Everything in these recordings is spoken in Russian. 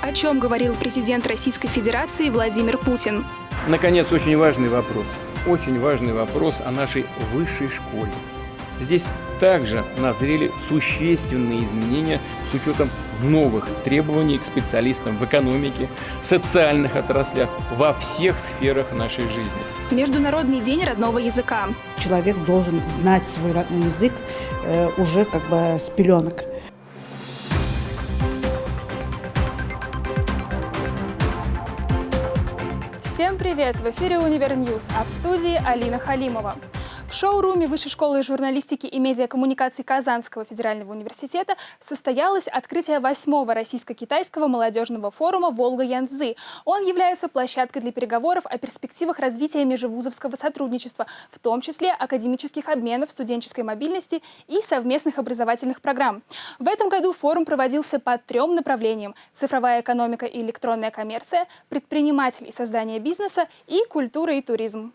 О чем говорил президент Российской Федерации Владимир Путин? Наконец, очень важный вопрос. Очень важный вопрос о нашей высшей школе. Здесь также назрели существенные изменения с учетом новых требований к специалистам в экономике, социальных отраслях, во всех сферах нашей жизни. Международный день родного языка. Человек должен знать свой родной язык э, уже как бы с пеленок. Привет! В эфире «Универ -Ньюз», а в студии Алина Халимова. Шоуруме Высшей школы журналистики и медиакоммуникаций Казанского федерального университета состоялось открытие восьмого российско-китайского молодежного форума «Волга-Янцзы». Он является площадкой для переговоров о перспективах развития межвузовского сотрудничества, в том числе академических обменов, студенческой мобильности и совместных образовательных программ. В этом году форум проводился по трем направлениям – цифровая экономика и электронная коммерция, предприниматель и создание бизнеса и культура и туризм.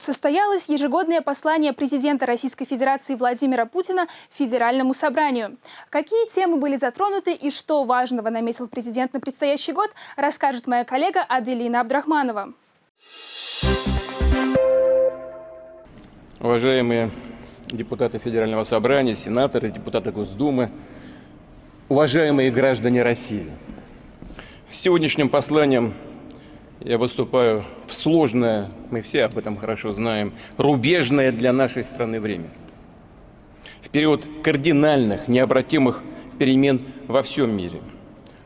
Состоялось ежегодное послание президента Российской Федерации Владимира Путина Федеральному собранию. Какие темы были затронуты и что важного наметил президент на предстоящий год, расскажет моя коллега Аделина Абдрахманова. Уважаемые депутаты Федерального собрания, сенаторы, депутаты Госдумы, уважаемые граждане России. Сегодняшним посланием я выступаю в сложное, мы все об этом хорошо знаем, рубежное для нашей страны время. В период кардинальных, необратимых перемен во всем мире,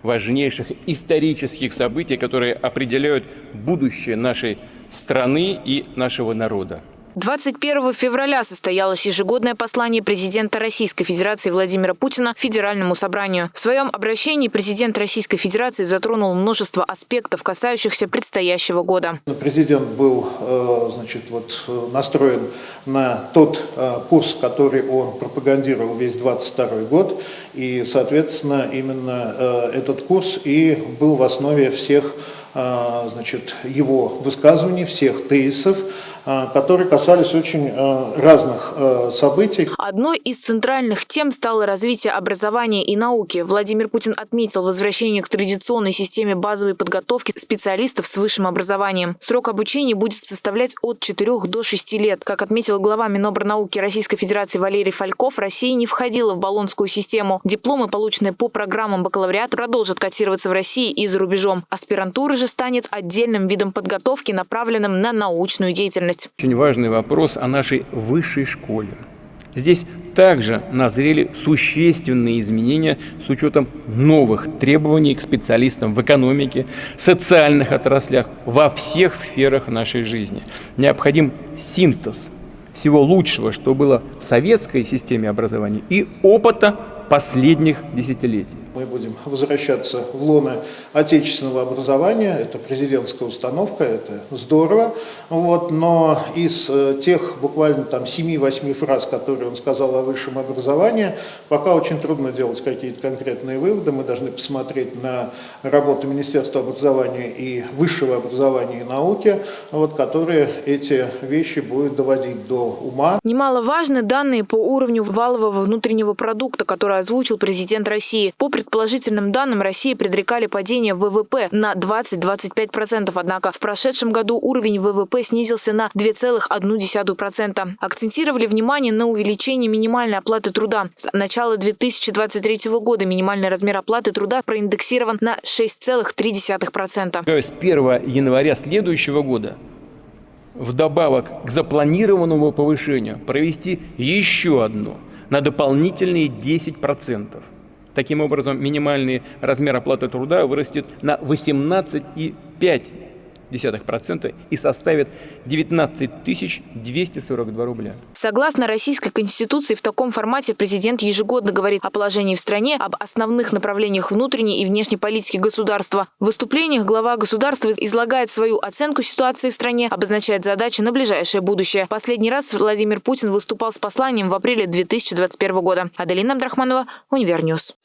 важнейших исторических событий, которые определяют будущее нашей страны и нашего народа. 21 февраля состоялось ежегодное послание президента Российской Федерации Владимира Путина Федеральному собранию. В своем обращении президент Российской Федерации затронул множество аспектов, касающихся предстоящего года. Президент был э, значит, вот, настроен на тот э, курс, который он пропагандировал весь 22 год. И, соответственно, именно э, этот курс и был в основе всех значит, его высказываний, всех тезисов, которые касались очень а, разных а, событий. Одной из центральных тем стало развитие образования и науки. Владимир Путин отметил возвращение к традиционной системе базовой подготовки специалистов с высшим образованием. Срок обучения будет составлять от 4 до 6 лет. Как отметил глава Минобрнауки Российской Федерации Валерий Фальков, Россия не входила в баллонскую систему. Дипломы, полученные по программам бакалавриата, продолжат котироваться в России и за рубежом. Аспирантура же станет отдельным видом подготовки, направленным на научную деятельность деятельность. Очень важный вопрос о нашей высшей школе. Здесь также назрели существенные изменения с учетом новых требований к специалистам в экономике, социальных отраслях, во всех сферах нашей жизни. Необходим синтез всего лучшего, что было в советской системе образования, и опыта последних десятилетий. Мы будем возвращаться в лоно отечественного образования, это президентская установка, это здорово, вот, но из э, тех буквально там 7-8 фраз, которые он сказал о высшем образовании, пока очень трудно делать какие-то конкретные выводы, мы должны посмотреть на работу Министерства образования и высшего образования и науки, вот, которые эти вещи будут доводить до ума. Немаловажны данные по уровню валового внутреннего продукта, который озвучил президент России. По предположительным данным, России предрекали падение ВВП на 20-25%, однако в прошедшем году уровень ВВП снизился на 2,1%. Акцентировали внимание на увеличении минимальной оплаты труда. С начала 2023 года минимальный размер оплаты труда проиндексирован на 6,3%. То есть 1 января следующего года вдобавок к запланированному повышению провести еще одно на дополнительные 10%. Таким образом, минимальный размер оплаты труда вырастет на 18,5% и составит 19 242 рубля. Согласно Российской Конституции, в таком формате президент ежегодно говорит о положении в стране, об основных направлениях внутренней и внешней политики государства. В выступлениях глава государства излагает свою оценку ситуации в стране, обозначает задачи на ближайшее будущее. Последний раз Владимир Путин выступал с посланием в апреле 2021 года. Аделина Абдрахманова, Univer News.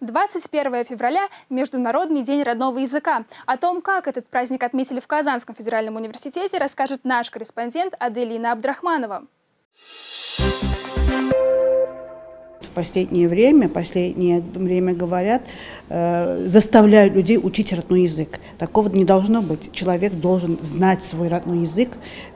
21 февраля – Международный день родного языка. О том, как этот праздник отметили в Казанском федеральном университете, расскажет наш корреспондент Аделина Абдрахманова. You. последнее время, последнее время говорят, э, заставляют людей учить родной язык. Такого не должно быть. Человек должен знать свой родной язык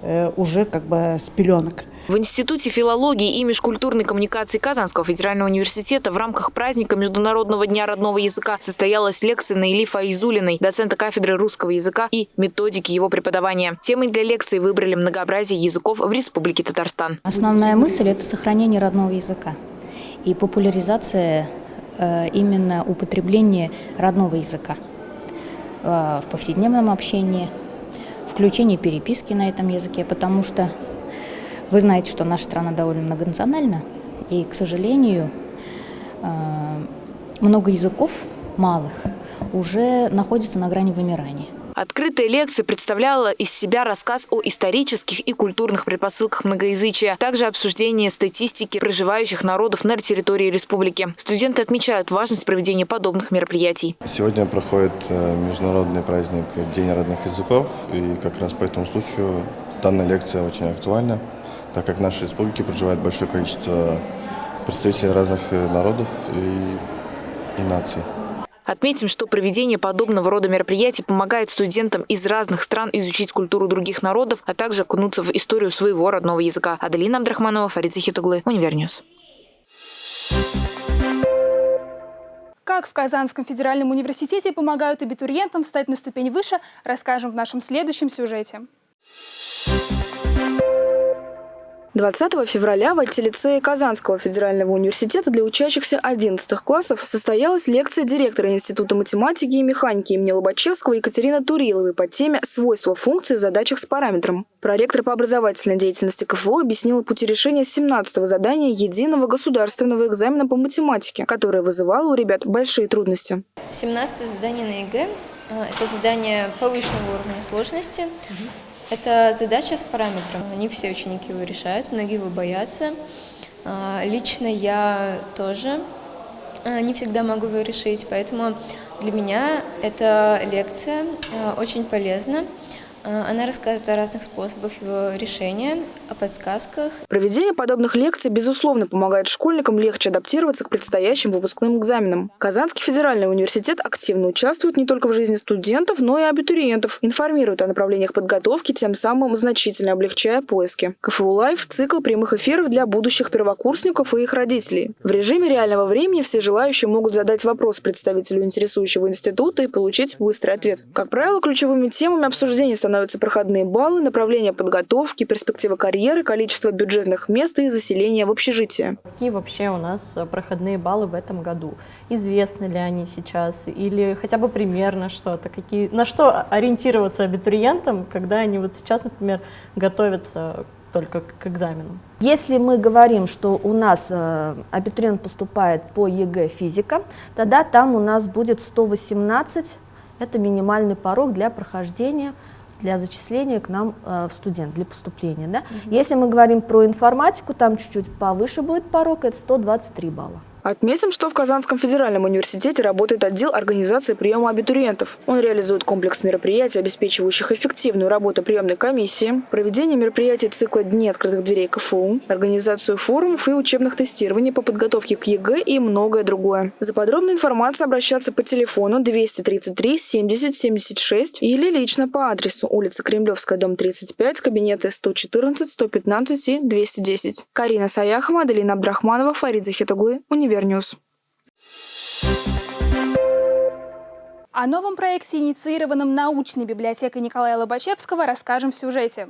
э, уже как бы с пеленок. В Институте филологии и межкультурной коммуникации Казанского федерального университета в рамках праздника Международного дня родного языка состоялась лекция Наили Фаизулиной, доцента кафедры русского языка и методики его преподавания. Темой для лекции выбрали многообразие языков в Республике Татарстан. Основная мысль – это сохранение родного языка и популяризация э, именно употребления родного языка э, в повседневном общении, включение переписки на этом языке, потому что вы знаете, что наша страна довольно многонациональна, и, к сожалению, э, много языков малых уже находятся на грани вымирания. Открытая лекция представляла из себя рассказ о исторических и культурных предпосылках многоязычия, также обсуждение статистики проживающих народов на территории республики. Студенты отмечают важность проведения подобных мероприятий. Сегодня проходит э, международный праздник День родных языков, и как раз по этому случаю данная лекция очень актуальна так как в нашей республике проживает большое количество представителей разных э, народов и, и наций. Отметим, что проведение подобного рода мероприятий помогает студентам из разных стран изучить культуру других народов, а также окунуться в историю своего родного языка. Аделина Абдрахманова, Фарид Захитуглы, Univer News. Как в Казанском федеральном университете помогают абитуриентам встать на ступень выше, расскажем в нашем следующем сюжете. 20 февраля в альтилицее Казанского федерального университета для учащихся 11 классов состоялась лекция директора Института математики и механики имени Лобачевского Екатерины Туриловой по теме «Свойства функций в задачах с параметром». Проректор по образовательной деятельности КФУ объяснила пути решения 17-го задания единого государственного экзамена по математике, которое вызывало у ребят большие трудности. 17 задание на ЕГЭ – это задание повышенного уровня сложности. Это задача с параметром. Не все ученики его решают, многие его боятся. А, лично я тоже а, не всегда могу его решить, поэтому для меня эта лекция а, очень полезна. Э, она рассказывает о разных способах его решения, о подсказках. Проведение подобных лекций, безусловно, помогает школьникам легче адаптироваться к предстоящим выпускным экзаменам. Казанский федеральный университет активно участвует не только в жизни студентов, но и абитуриентов, информирует о направлениях подготовки, тем самым значительно облегчая поиски. КФУ Live – цикл прямых эфиров для будущих первокурсников и их родителей. В режиме реального времени все желающие могут задать вопрос представителю интересующего института и получить быстрый ответ. Как правило, ключевыми темами обсуждения становятся становятся проходные баллы, направление подготовки, перспектива карьеры, количество бюджетных мест и заселения в общежитие. Какие вообще у нас э, проходные баллы в этом году? Известны ли они сейчас? Или хотя бы примерно что-то? Какие, на что ориентироваться абитуриентам, когда они вот сейчас, например, готовятся только к экзаменам? Если мы говорим, что у нас э, абитуриент поступает по ЕГЭ физика, тогда там у нас будет 118, это минимальный порог для прохождения для зачисления к нам э, в студент, для поступления. Да? Угу. Если мы говорим про информатику, там чуть-чуть повыше будет порог, это 123 балла. Отметим, что в Казанском федеральном университете работает отдел организации приема абитуриентов. Он реализует комплекс мероприятий, обеспечивающих эффективную работу приемной комиссии, проведение мероприятий цикла «Дни открытых дверей КФУ», организацию форумов и учебных тестирований по подготовке к ЕГЭ и многое другое. За подробной информацией обращаться по телефону 233 70 76 или лично по адресу улица Кремлевская, дом 35, кабинеты 114, 115 и 210. Карина Саяхова, Аделина Абдрахманова, Фарид Захитуглы, Университет. Univer News. О новом проекте, инициированном научной библиотекой Николая Лобачевского, расскажем в сюжете.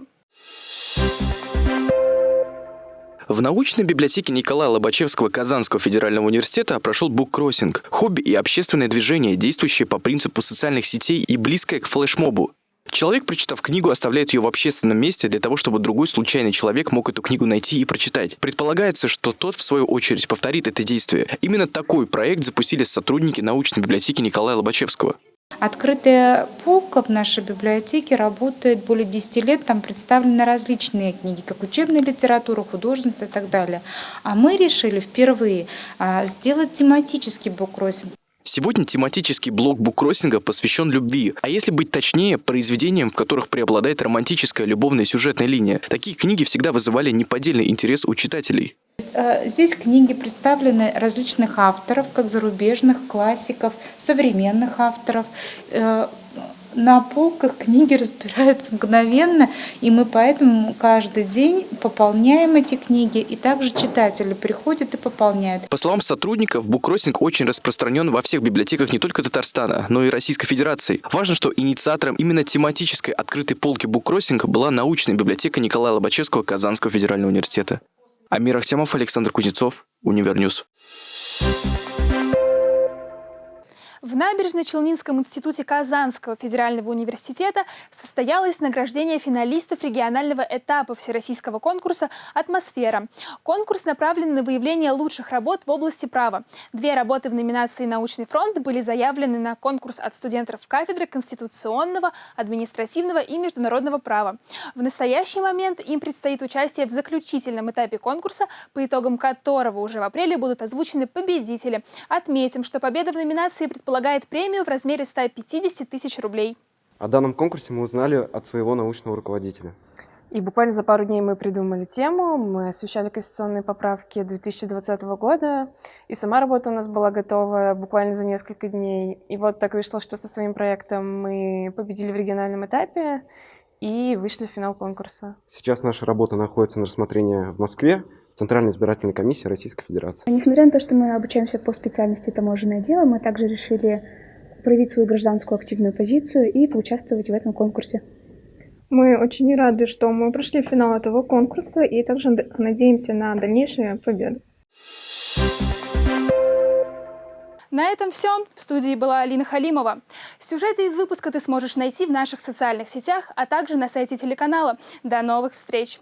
В научной библиотеке Николая Лобачевского Казанского федерального университета прошел буккроссинг – хобби и общественное движение, действующее по принципу социальных сетей и близкое к флешмобу. Человек, прочитав книгу, оставляет ее в общественном месте для того, чтобы другой случайный человек мог эту книгу найти и прочитать. Предполагается, что тот, в свою очередь, повторит это действие. Именно такой проект запустили сотрудники научной библиотеки Николая Лобачевского. Открытая полка в нашей библиотеке работает более 10 лет, там представлены различные книги, как учебная литература, художественная и так далее. А мы решили впервые а, сделать тематический буккроссинг. Сегодня тематический блок буккроссинга посвящен любви, а если быть точнее, произведениям, в которых преобладает романтическая любовная сюжетная линия. Такие книги всегда вызывали неподдельный интерес у читателей. Э, здесь книги представлены различных авторов, как зарубежных, классиков, современных авторов. На полках книги разбираются мгновенно, и мы поэтому каждый день пополняем эти книги, и также читатели приходят и пополняют. По словам сотрудников, буккроссинг очень распространен во всех библиотеках не только Татарстана, но и Российской Федерации. Важно, что инициатором именно тематической открытой полки буккроссинг была научная библиотека Николая Лобачевского Казанского федерального университета. Амир Ахтямов, Александр Кузнецов, Univer News. В Набережно-Челнинском институте Казанского федерального университета состоялось награждение финалистов регионального этапа всероссийского конкурса «Атмосфера». Конкурс направлен на выявление лучших работ в области права. Две работы в номинации «Научный фронт» были заявлены на конкурс от студентов кафедры конституционного, административного и международного права. В настоящий момент им предстоит участие в заключительном этапе конкурса, по итогам которого уже в апреле будут озвучены победители. Отметим, что победа в номинации предполагает предполагает премию в размере 150 тысяч рублей. О данном конкурсе мы узнали от своего научного руководителя. И буквально за пару дней мы придумали тему, мы освещали конституционные поправки 2020 года, и сама работа у нас была готова буквально за несколько дней. И вот так вышло, что со своим проектом мы победили в региональном этапе и вышли в финал конкурса. Сейчас наша работа находится на рассмотрении в Москве, Центральной избирательной комиссии Российской Федерации. Несмотря на то, что мы обучаемся по специальности таможенное дело, мы также решили проявить свою гражданскую активную позицию и поучаствовать в этом конкурсе. Мы очень рады, что мы прошли финал этого конкурса и также надеемся на дальнейшие победы. На этом все. В студии была Алина Халимова. Сюжеты из выпуска ты сможешь найти в наших социальных сетях, а также на сайте телеканала. До новых встреч!